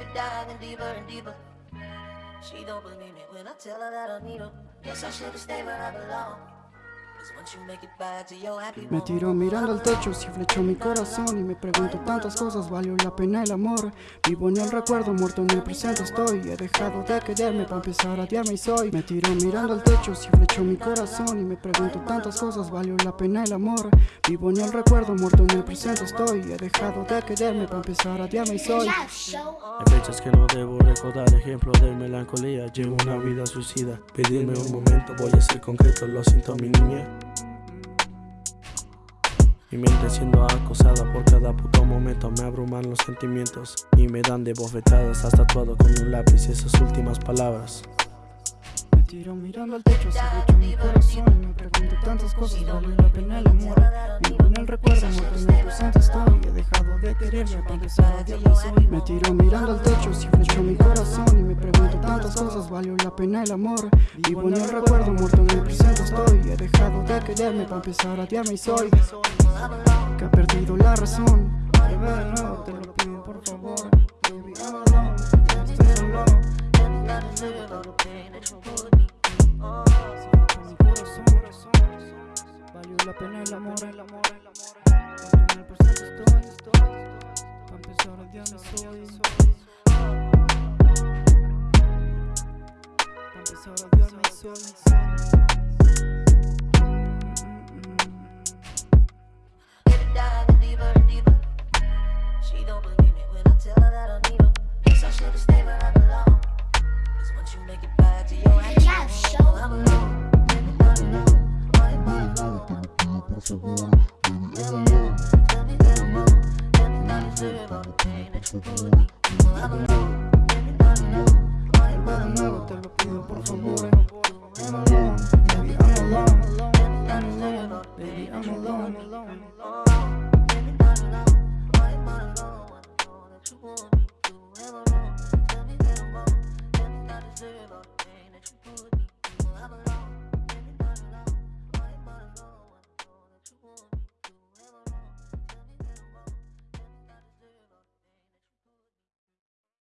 Baby diving deeper and deeper. She don't believe me when I tell her that I need her. Guess I should've stayed where I belong. Me tiro mirando al techo, si flechó mi corazón y me pregunto tantas cosas, valió la pena el amor. Vivo en el recuerdo, muerto en el presente estoy. He dejado de quererme para empezar a odiarme y soy. Me tiro mirando al techo, si flechó mi corazón y me pregunto tantas cosas, valió la pena el amor. Vivo en el recuerdo, muerto en el presente estoy. He dejado de quererme para empezar a odiarme y soy. Hay fechas que no debo recordar, ejemplo de melancolía. Llevo una vida suicida. Pedirme un momento, voy a ser concreto, lo siento mi niña. Mi mente siendo acosada por cada puto momento Me abruman los sentimientos y me dan de bofetadas Hasta tatuado con un lápiz esas últimas palabras Me tiro mirando al techo, si flechó mi corazón me pregunto tantas cosas, valió la pena el amor. Vivo en el recuerdo, muerto en el presente estoy. He dejado de quererme para empezar a odiarme y soy. Me tiro mirando al techo, si flechó mi corazón y me pregunto tantas cosas, valió la pena el amor. Vivo en el recuerdo, muerto en el dejado de quererme para empezar a odiarme y soy. Que ha perdido la razón. Te lo pido por favor. Baby, I'm estoy solo. Mi corazón, valió la pena el amor, el amor, el amor. En el presente estoy, estoy. Pa' empezar a odiarme soy. Pa' empezar a odiarme soy. When I tell her that I need her. Guess I should've stayed where I belong. 'Cause once you make it back to your happy home, I'm alone. Baby, I'm alone. I'm alone. I'm alone. Tell me that I'm wrong. Tell me that it's really all the pain that you put me. I'm alone. Baby, I'm alone. I'm Vuelve de alone. nuevo, te lo pido por favor. I'm alone, baby, I'm alone. I'm alone, baby, I'm alone. Baby, I'm alone. I'm alone. I'm alone.